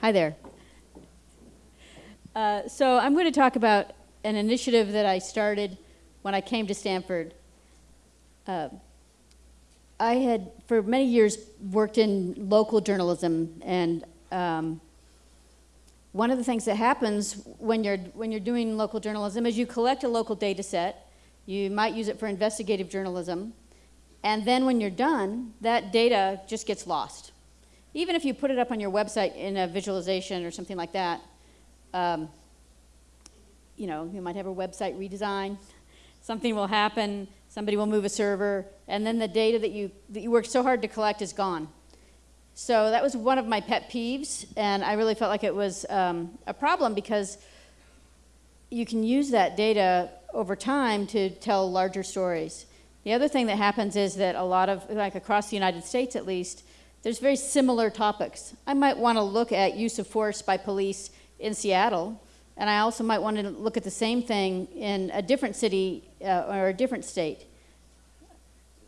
Hi there. Uh, so I'm going to talk about an initiative that I started when I came to Stanford. Uh, I had, for many years, worked in local journalism, and um, one of the things that happens when you're, when you're doing local journalism is you collect a local data set, you might use it for investigative journalism, and then when you're done, that data just gets lost. Even if you put it up on your website in a visualization or something like that, um, you know, you might have a website redesign, something will happen, somebody will move a server, and then the data that you, that you worked so hard to collect is gone. So that was one of my pet peeves, and I really felt like it was um, a problem because you can use that data over time to tell larger stories. The other thing that happens is that a lot of, like across the United States at least, there's very similar topics. I might want to look at use of force by police in Seattle, and I also might want to look at the same thing in a different city uh, or a different state.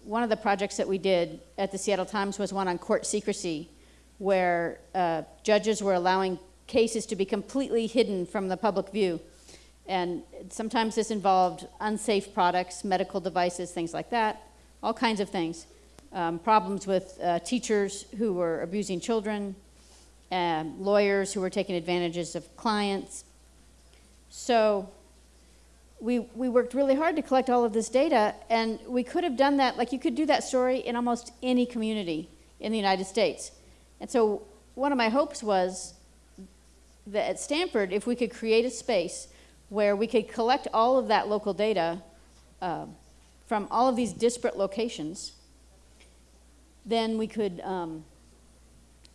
One of the projects that we did at the Seattle Times was one on court secrecy, where uh, judges were allowing cases to be completely hidden from the public view. And sometimes this involved unsafe products, medical devices, things like that, all kinds of things. Um, problems with uh, teachers who were abusing children, uh, lawyers who were taking advantages of clients. So we, we worked really hard to collect all of this data, and we could have done that, like you could do that story in almost any community in the United States. And so one of my hopes was that at Stanford, if we could create a space where we could collect all of that local data uh, from all of these disparate locations, then we could, um,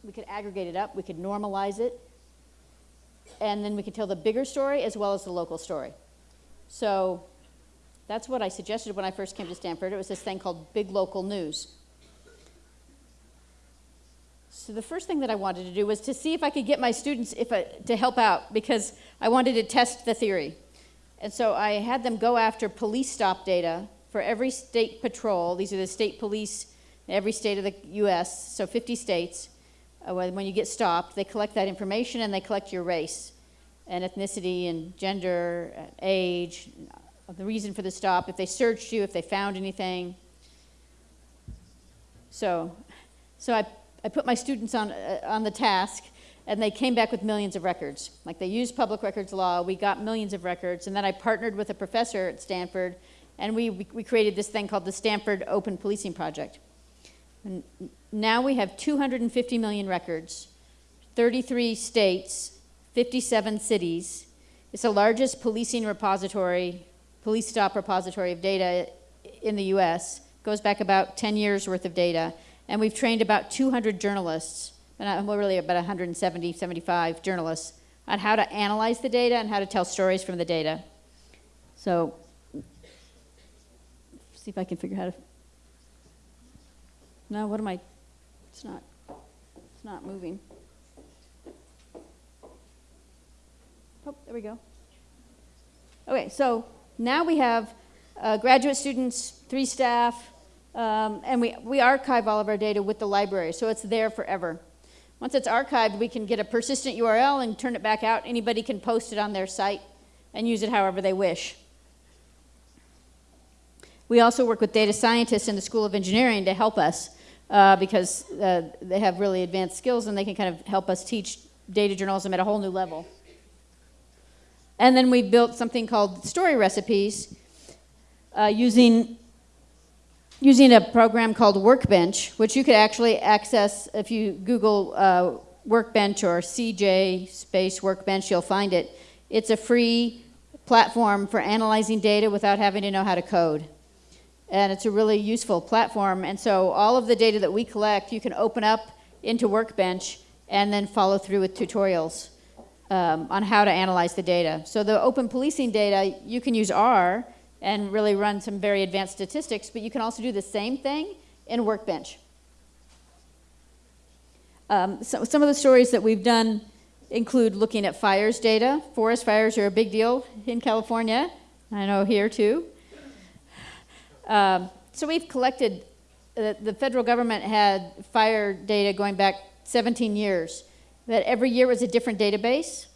we could aggregate it up, we could normalize it, and then we could tell the bigger story as well as the local story. So that's what I suggested when I first came to Stanford. It was this thing called Big Local News. So the first thing that I wanted to do was to see if I could get my students if I, to help out because I wanted to test the theory. And so I had them go after police stop data for every state patrol. These are the state police every state of the US, so 50 states. Uh, when you get stopped, they collect that information and they collect your race and ethnicity and gender, and age, the reason for the stop, if they searched you, if they found anything. So, so I, I put my students on, uh, on the task and they came back with millions of records. Like they used public records law, we got millions of records, and then I partnered with a professor at Stanford and we, we created this thing called the Stanford Open Policing Project. And now we have 250 million records, 33 states, 57 cities. It's the largest policing repository, police stop repository of data in the US. Goes back about 10 years worth of data. And we've trained about 200 journalists, uh, well really about 170, 75 journalists, on how to analyze the data and how to tell stories from the data. So, see if I can figure out how to no, what am I? It's not. It's not moving. Oh, there we go. Okay, so now we have uh, graduate students, three staff, um, and we, we archive all of our data with the library, so it's there forever. Once it's archived, we can get a persistent URL and turn it back out. Anybody can post it on their site and use it however they wish. We also work with data scientists in the School of Engineering to help us uh, because uh, they have really advanced skills and they can kind of help us teach data journalism at a whole new level. And then we built something called story recipes uh, using, using a program called Workbench, which you could actually access if you Google uh, Workbench or CJ space Workbench, you'll find it. It's a free platform for analyzing data without having to know how to code and it's a really useful platform. And so all of the data that we collect, you can open up into Workbench and then follow through with tutorials um, on how to analyze the data. So the open policing data, you can use R and really run some very advanced statistics, but you can also do the same thing in Workbench. Um, so some of the stories that we've done include looking at fires data. Forest fires are a big deal in California. I know here too. Um, so we've collected, uh, the federal government had fire data going back 17 years. that every year was a different database.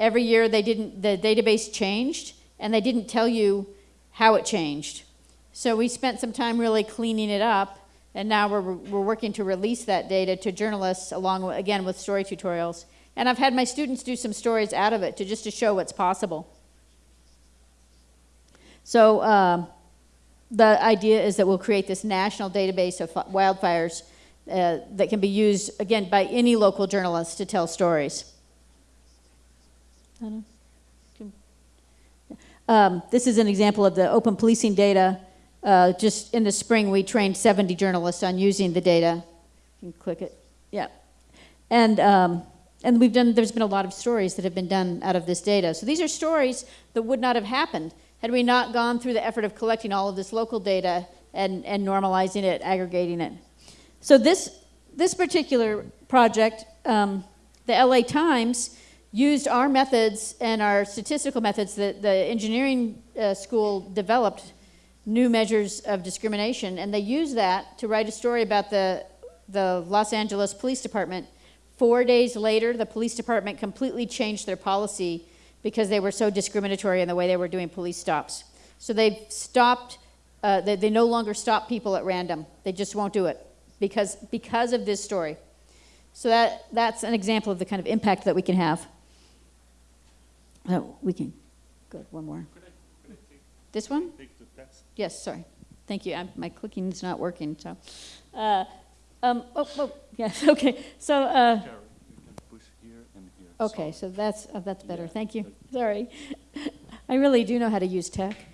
Every year they didn't, the database changed, and they didn't tell you how it changed. So we spent some time really cleaning it up, and now we're, we're working to release that data to journalists along, again, with story tutorials. And I've had my students do some stories out of it to just to show what's possible. So uh, the idea is that we'll create this national database of wildfires uh, that can be used, again, by any local journalist to tell stories. Um, this is an example of the open policing data. Uh, just in the spring, we trained 70 journalists on using the data. You can click it. Yeah. And, um, and we've done, there's been a lot of stories that have been done out of this data. So these are stories that would not have happened had we not gone through the effort of collecting all of this local data and, and normalizing it, aggregating it. So this, this particular project, um, the LA Times used our methods and our statistical methods that the engineering uh, school developed new measures of discrimination, and they used that to write a story about the, the Los Angeles Police Department. Four days later, the police department completely changed their policy because they were so discriminatory in the way they were doing police stops. So they've stopped, uh, they, they no longer stop people at random. They just won't do it because, because of this story. So that, that's an example of the kind of impact that we can have. Oh, we can, good, one more. Could I, could I take, This one? take the test? Yes, sorry. Thank you. I'm, my clicking is not working, so. Uh, um, oh, oh, yes, okay. So, uh, Carol, you can push here and here. Okay, So- that's, uh, that's better. Thank you. Sorry. I really do know how to use tech.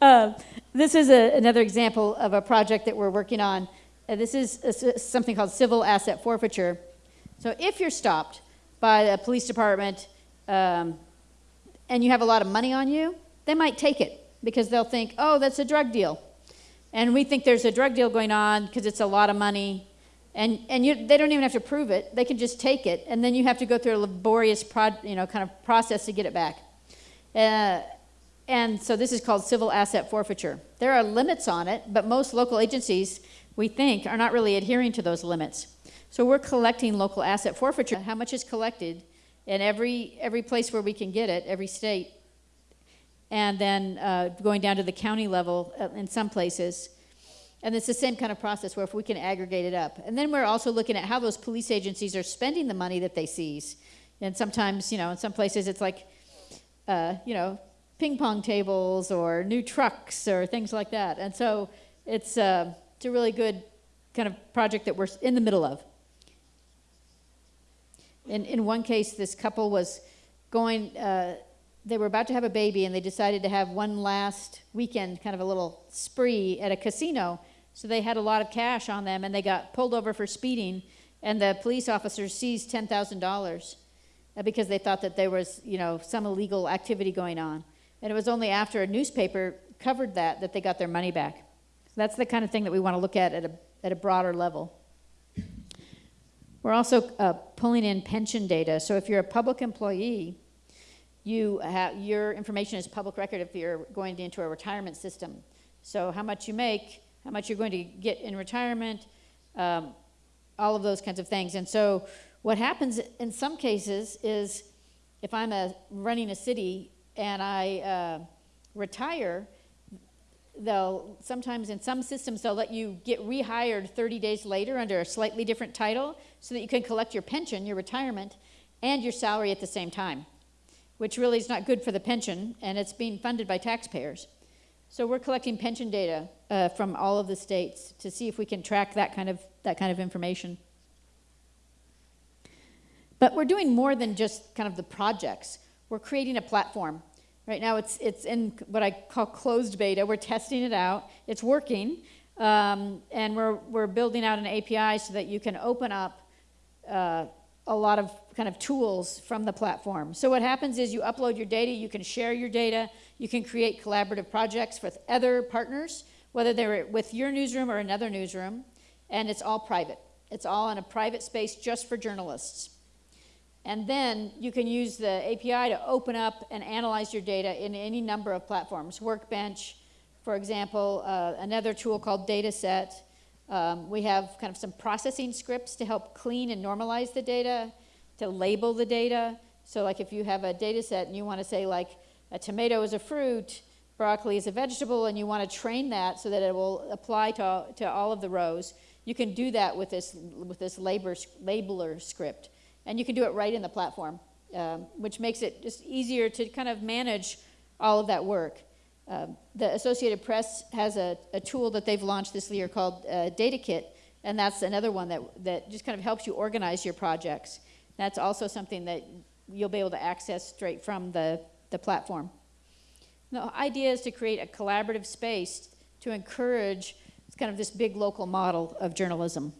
Uh, This is a- another example of a project that we're working on. Uh, This is uh, s- something called civil asset forfeiture. So if you're stopped by a police department um, and you have a lot of money on you, they might take it because they'll think, oh, that's a drug deal. And we think there's a drug deal going on because it's a lot of money. And, and you, they don't even have to prove it. They can just take it. And then you have to go through a laborious you know, kind of process to get it back. Uh, and so this is called civil asset forfeiture. There are limits on it, but most local agencies, we think, are not really adhering to those limits. So we're collecting local asset forfeiture. How much is collected in every, every place where we can get it, every state, and then uh, going down to the county level uh, in some places. And it's the same kind of process where if we can aggregate it up. And then we're also looking at how those police agencies are spending the money that they seize. And sometimes, you know, in some places it's like, uh, you know, ping pong tables or new trucks or things like that. And so it's, uh, it's a really good kind of project that we're in the middle of. In, in one case, this couple was going, uh, they were about to have a baby and they decided to have one last weekend, kind of a little spree at a casino. So they had a lot of cash on them and they got pulled over for speeding and the police officers seized $10,000 uh, because they thought that there was, you know, some illegal activity going on. And it was only after a newspaper covered that that they got their money back. That's the kind of thing that we want to look at at a, at a broader level. We're also uh, pulling in pension data. So if you're a public employee, you have, your information is public record if you're going into a retirement system. So how much you make, how much you're going to get in retirement, um, all of those kinds of things. And so what happens in some cases is if I'm a, running a city and I uh, retire, they'll sometimes in some systems they'll let you get rehired 30 days later under a slightly different title so that you can collect your pension, your retirement, and your salary at the same time, which really is not good for the pension and it's being funded by taxpayers. So we're collecting pension data uh, from all of the states to see if we can track that kind of that kind of information. But we're doing more than just kind of the projects. We're creating a platform. Right now it's, it's in what I call closed beta. We're testing it out. It's working. Um, and we're, we're building out an API so that you can open up uh, a lot of kind of tools from the platform. So what happens is you upload your data, you can share your data, you can create collaborative projects with other partners, whether they're with your newsroom or another newsroom, and it's all private. It's all in a private space just for journalists. And then you can use the API to open up and analyze your data in any number of platforms. Workbench, for example, uh, another tool called Datasette, Um, we have kind of some processing scripts to help clean and normalize the data, to label the data. So like if you have a data set and you want to say like a tomato is a fruit, broccoli is a vegetable, and you want to train that so that it will apply to, to all of the rows, you can do that with this, with this labor, labeler script. And you can do it right in the platform, um, which makes it just easier to kind of manage all of that work. Um, the Associated Press has a, a tool that they've launched this year called uh, DataKit, and that's another one that, that just kind of helps you organize your projects. That's also something that you'll be able to access straight from the, the platform. The idea is to create a collaborative space to encourage kind of this big local model of journalism.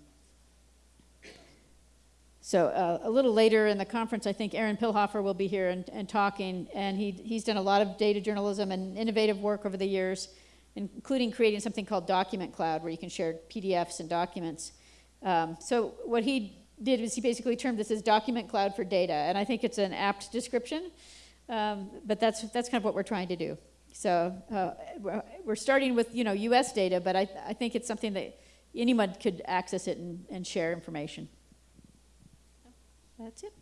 So uh, a little later in the conference, I think Aaron Pilhofer will be here and, and talking, and he, he's done a lot of data journalism and innovative work over the years, including creating something called Document Cloud, where you can share PDFs and documents. Um, so what he did was he basically termed this as Document Cloud for data, and I think it's an apt description, um, but that's, that's kind of what we're trying to do. So uh, we're- starting with, you know, US data, but I, I think it's something that anyone could access it and, and share information. That's it.